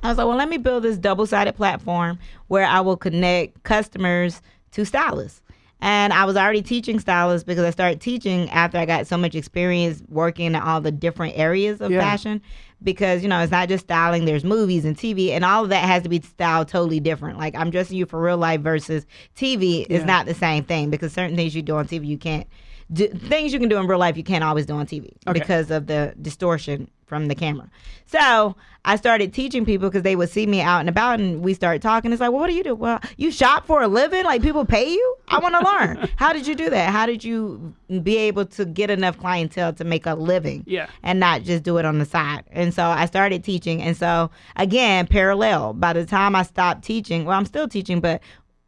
I was like, well, let me build this double sided platform where I will connect customers to stylists. And I was already teaching stylists because I started teaching after I got so much experience working in all the different areas of Yeah. fashion. Because, you know, it's not just styling, there's movies and TV, and all of that has to be styled totally different. Like, I'm dressing you for real life versus TV is Yeah. not the same thing because certain things you do on TV, you can't do things you can do in real life, you can't always do on TV Okay. because of the distortion from the camera. So I started teaching people because they would see me out and about, and we started talking. It's like, well, what do you do? Well, you shop for a living? Like people pay you? I want to learn. How did you do that? How did you be able to get enough clientele to make a living? Yeah. and not just do it on the side. And so I started teaching. And so again, parallel. By the time I stopped teaching, well, I'm still teaching, but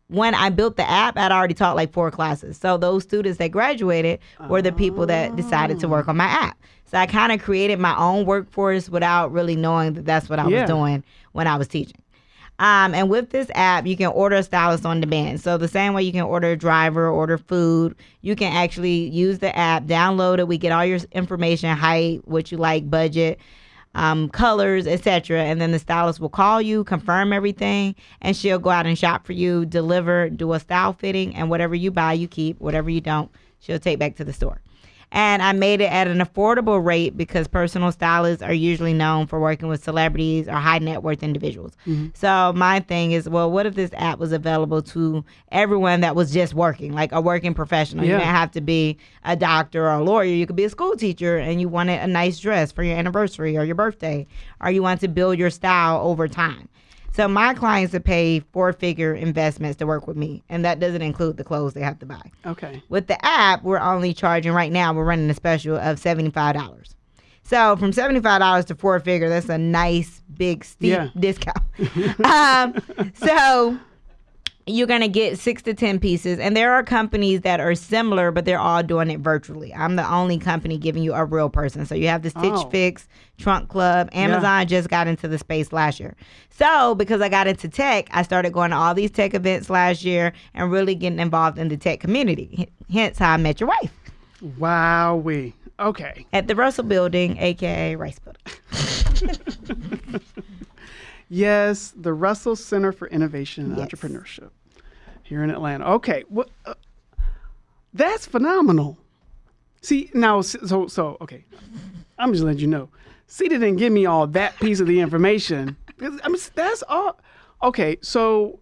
when I built the app, I'd already taught like four classes. So those students that graduated were the people that decided to work on my app. So I kind of created my own workforce without really knowing that that's what I Yeah. was doing when I was teaching. Um, and with this app, you can order a stylist on demand. So the same way you can order a driver, order food, you can actually use the app, download it. We get all your information, height, what you like, budget, um, colors, etc. And then the stylist will call you, confirm everything, and she'll go out and shop for you, deliver, do a style fitting, and whatever you buy, you keep. Whatever you don't, she'll take back to the store. And I made it at an affordable rate because personal stylists are usually known for working with celebrities or high net worth individuals. Mm-hmm. So my thing is, well, what if this app was available to everyone that was just working, like a working professional? You Yeah. didn't have to be a doctor or a lawyer. You could be a school teacher and you wanted a nice dress for your anniversary or your birthday, or you want to build your style over time. So my clients have paid four figure investments to work with me, and that doesn't include the clothes they have to buy. Okay. With the app, we're only charging right now, we're running a special of $75. So from $75 to four figure, that's a nice big steep Yeah. discount. um, so you're going to get six to 10 pieces. And there are companies that are similar, but they're all doing it virtually. I'm the only company giving you a real person. So you have the Stitch Oh. Fix, Trunk Club. Amazon just got into the space last year. So because I got into tech, I started going to all these tech events last year and really getting involved in the tech community. Hence how I met your wife Wowee. Okay. at the Russell Building, aka Rice Building. Yes, the Russell Center for Innovation and Yes. Entrepreneurship here in Atlanta. Okay, well, uh, that's phenomenal. See now, so so okay, I'm just letting you know. See, they didn't give me all that piece of the information. I mean, that's all. Okay, so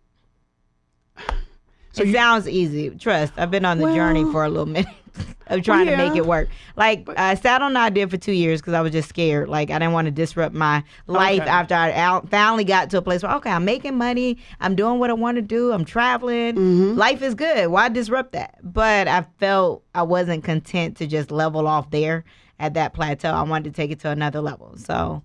so it sounds easy. Trust. I've been on the journey for a little minute of trying to make it work. Like I sat on the idea for two years because I was just scared. Like I didn't want to disrupt my life Okay. after I out, finally got to a place where okay, I'm making money. I'm doing what I want to do. I'm traveling. Mm-hmm. Life is good. Why disrupt that? But I felt I wasn't content to just level off there at that plateau. I wanted to take it to another level. So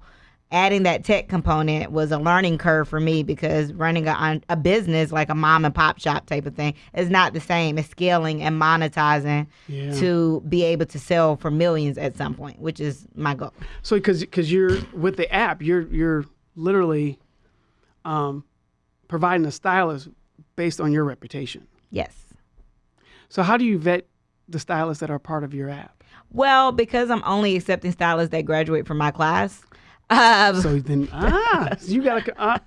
adding that tech component was a learning curve for me because running a, a business like a mom and pop shop type of thing is not the same as scaling and monetizing Yeah. to be able to sell for millions at some point, which is my goal. so because because you're with the app, you're you're literally um, providing a stylist based on your reputation. Yes. So how do you vet the stylists that are part of your app? Well, because I'm only accepting stylists that graduate from my class. Um, So then, ah, so you got to. Uh,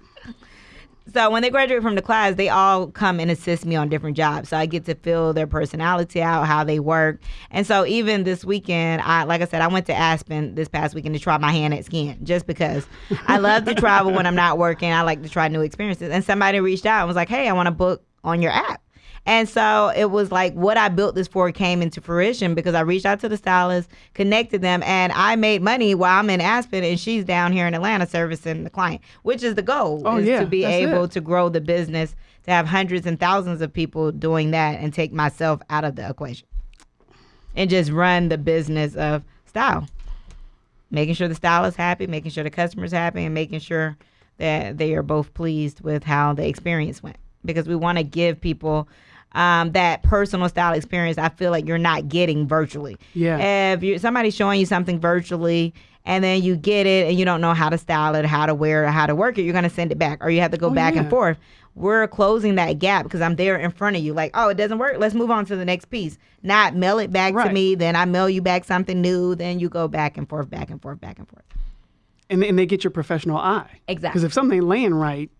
So when they graduate from the class, they all come and assist me on different jobs. So I get to feel their personality out, how they work. And so even this weekend, I like I said, I went to Aspen this past weekend to try my hand at skiing just because I love to travel when I'm not working. I like to try new experiences. And somebody reached out and was like, "Hey, I want to book on your app." And so it was like what I built this for came into fruition because I reached out to the stylist, connected them, and I made money while I'm in Aspen and she's down here in Atlanta servicing the client, which is the goal Oh, is yeah, to be able it. to grow the business, to have hundreds and thousands of people doing that and take myself out of the equation and just run the business of style. Making sure the stylist happy, making sure the customer's happy, and making sure that they are both pleased with how the experience went. Because we want to give people um, that personal style experience. I feel like you're not getting virtually. Yeah. If you somebody's showing you something virtually and then you get it and you don't know how to style it, how to wear it, how to work it, you're gonna send it back, or you have to go Oh, back yeah. and forth. We're closing that gap because I'm there in front of you. Like, oh, it doesn't work. Let's move on to the next piece. Not mail it back to me, then I mail you back something new. Then you go back and forth, back and forth, back and forth. and, and they get your professional eye. Exactly. Because if something ain't laying right,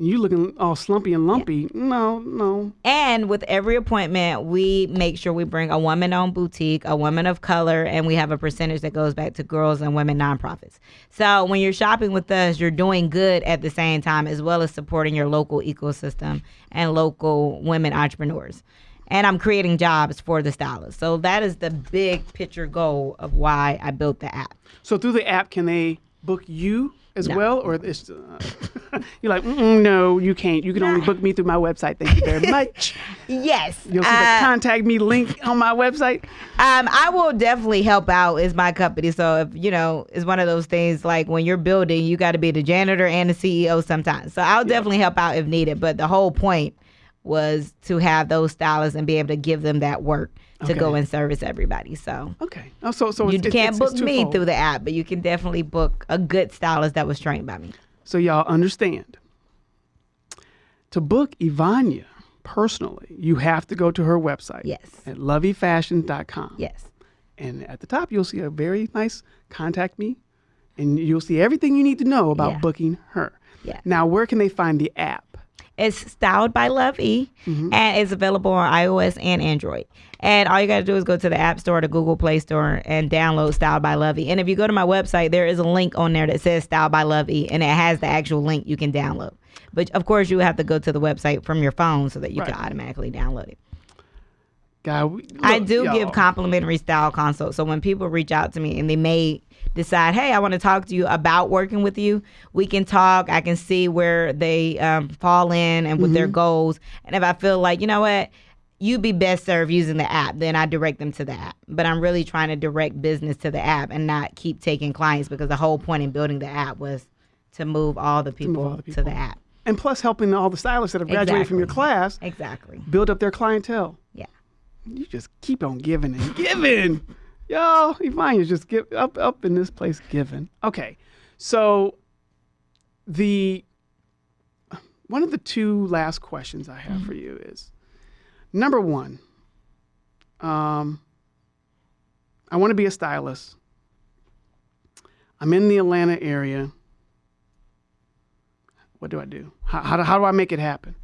you looking all slumpy and lumpy, no, no. And with every appointment, we make sure we bring a woman owned boutique, a woman of color, and we have a percentage that goes back to girls and women nonprofits. So when you're shopping with us, you're doing good at the same time, as well as supporting your local ecosystem and local women entrepreneurs. and I'm creating jobs for the stylists. So that is the big picture goal of why I built the app. So through the app, can they book you as No. well, or it's, uh, you're like, no, you can't. You can only book me through my website. Thank you very much. Yes. You'll see the Uh, contact me link on my website. Um, I will definitely help out. Is my company. So if you know, it's one of those things like when you're building, you got to be the janitor and the CEO sometimes. So I'll definitely help out if needed. But the whole point was to have those stylists and be able to give them that work to go and service everybody. So Okay. Oh, so so you can't it's- book it's me through the app, but you can definitely book a good stylist that was trained by me. So y'all understand. To book Ivania personally, you have to go to her website. Yes. At loveefashion.com. Yes. And at the top, you'll see a very nice contact me, and you'll see everything you need to know about Yeah. booking her. Yeah. Now, where can they find the app? It's styled by Love E, mm-hmm. and it's available on iOS and Android. And all you got to do is go to the App Store, the Google Play Store, and download Styled by Love E. And if you go to my website, there is a link on there that says Styled by Love E, and it has the actual link you can download. But of course, you have to go to the website from your phone so that you can automatically download it. Guy, we- I do y'all. give complimentary style consults. So when people reach out to me and they may decide, hey, I want to talk to you about working with you, we can talk. I can see where they um, fall in and with their goals. And if I feel like, you know what, you'd be best served using the app, then I direct them to the app. But I'm really trying to direct business to the app and not keep taking clients because the whole point in building the app was to move all the people, all the to the app. And plus, helping all the stylists that have graduated from your class Exactly. build up their clientele. Yeah. You just keep on giving and giving. Y'all, Ivania's just give up up in this place giving. Okay. So the one of the two last questions I have for you is number one, um, I want to be a stylist. I'm in the Atlanta area. What do I do? How, how, do, how do I make it happen?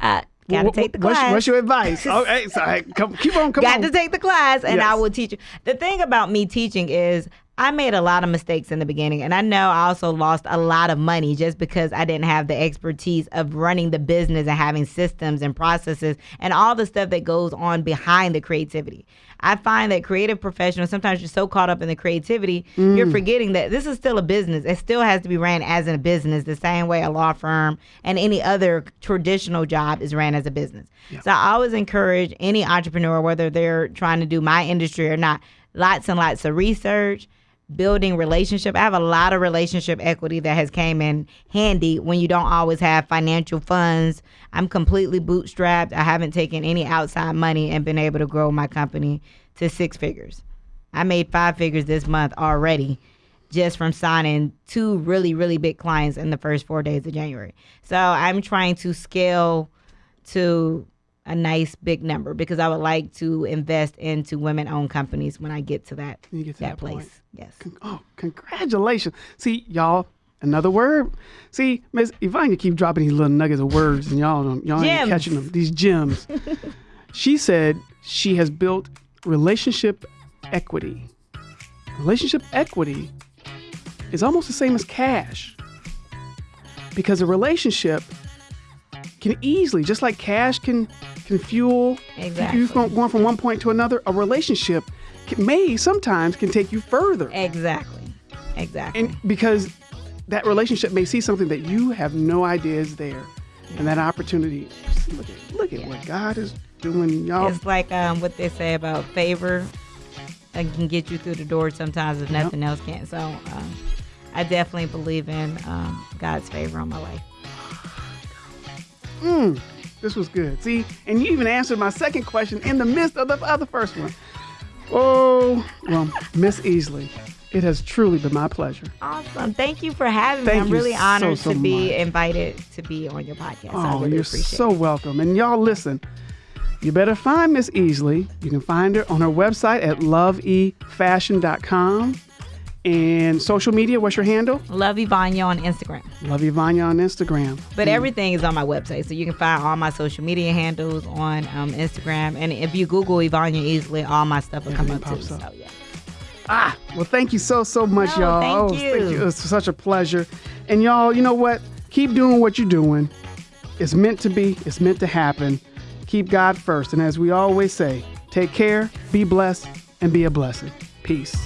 Uh, Got to take the what's, class. What's your advice? Oh, okay, so I, come, keep on, come got on. to take the class and I will teach you. The thing about me teaching is I made a lot of mistakes in the beginning and I know I also lost a lot of money just because I didn't have the expertise of running the business and having systems and processes and all the stuff that goes on behind the creativity. I find that creative professionals sometimes you're so caught up in the creativity, you're mm. forgetting that this is still a business. It still has to be ran as a business the same way a law firm and any other traditional job is ran as a business. So I always encourage any entrepreneur, whether they're trying to do my industry or not, lots and lots of research, building relationship. I have a lot of relationship equity that has came in handy when you don't always have financial funds. I'm completely bootstrapped. I haven't taken any outside money and been able to grow my company to six figures. I made five figures this month already just from signing two really, really big clients in the first four days of January. So I'm trying to scale to a nice big number because I would like to invest into women owned companies when I get to that, get to that, that place. Yes. Oh, congratulations. See, y'all, another word. See, Miss Ivania keep dropping these little nuggets of words and y'all don't, y'all ain't catching them. These gems. she said she has built relationship equity. Relationship equity is almost the same as cash. Because a relationship can easily, just like cash can can fuel Exactly. you going going from one point to another, a relationship can, may sometimes can take you further. Exactly. Exactly. And because that relationship may see something that you have no idea is there. And that opportunity, look at, look at what God is doing, y'all. it's like um, what they say about favor and can get you through the door sometimes if nothing else can. So um, I definitely believe in um, God's favor on my life. Mm, this was good. See, and you even answered my second question in the midst of the other first one. Oh, well, Miss Easley, it has truly been my pleasure. Awesome. Thank you for having Thank me. I'm really honored so to be much. invited to be on your podcast. I Oh, really you're so it. welcome. And y'all listen, you better find Miss Easley. You can find her on her website at loveefashion.com. And social media, what's your handle? Love Ivania on Instagram. Love Ivania on Instagram. But everything is on my website. So you can find all my social media handles on um, Instagram. And if you Google Ivania Easley, all my stuff will come up too. up. So yeah. Ah, well, thank you so, so much, No, y'all. thank oh, you. It was such a pleasure. And y'all, you know what? Keep doing what you're doing. It's meant to be, it's meant to happen. Keep God first. And as we always say, take care, be blessed, and be a blessing. Peace.